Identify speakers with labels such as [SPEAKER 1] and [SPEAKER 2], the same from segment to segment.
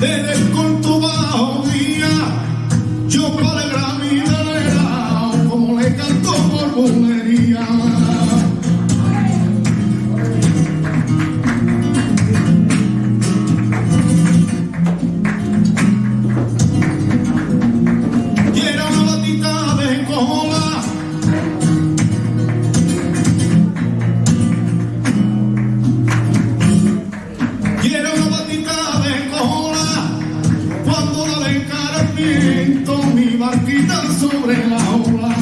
[SPEAKER 1] en el conto bajo mía, yo para el martitan sobre la ola.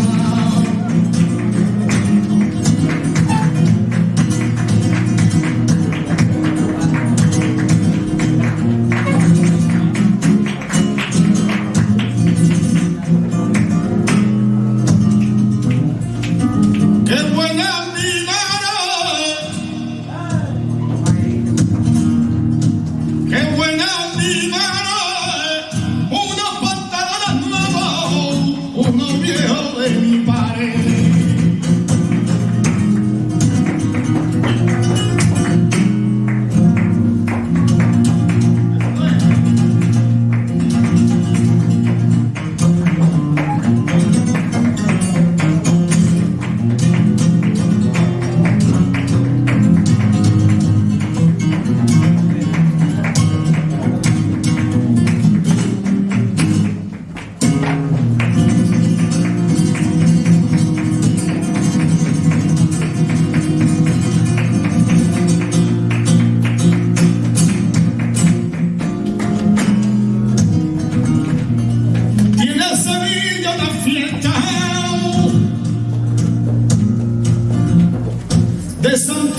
[SPEAKER 1] Qué buena amiga.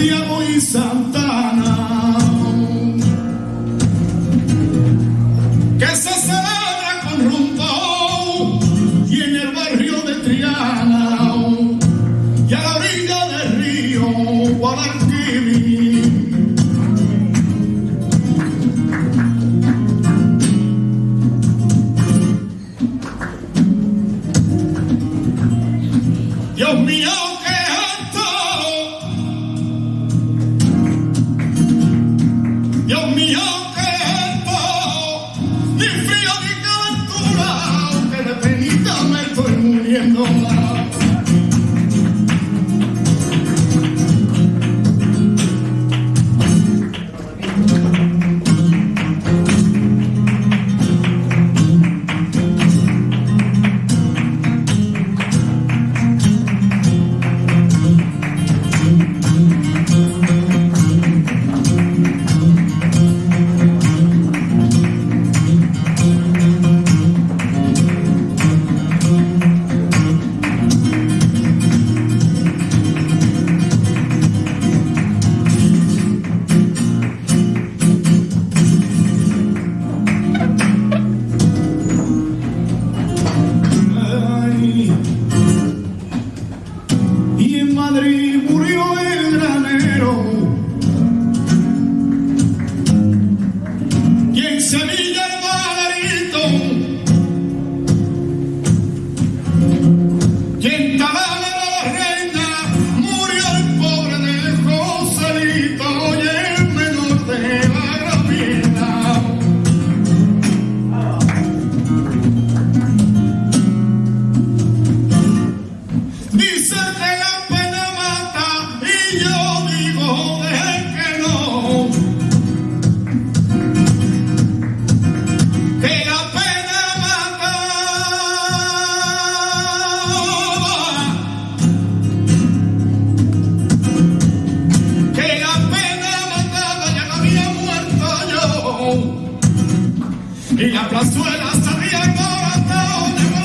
[SPEAKER 1] Santiago y Santana, que se celebra con rumbo y en el barrio de Triana y a la orilla del río Guadalquivir. Dios mío. Madrid. Hijo de que no, que la pena mataba, que la pena mataba ya la había muerto yo y la plazuela sabía corazón.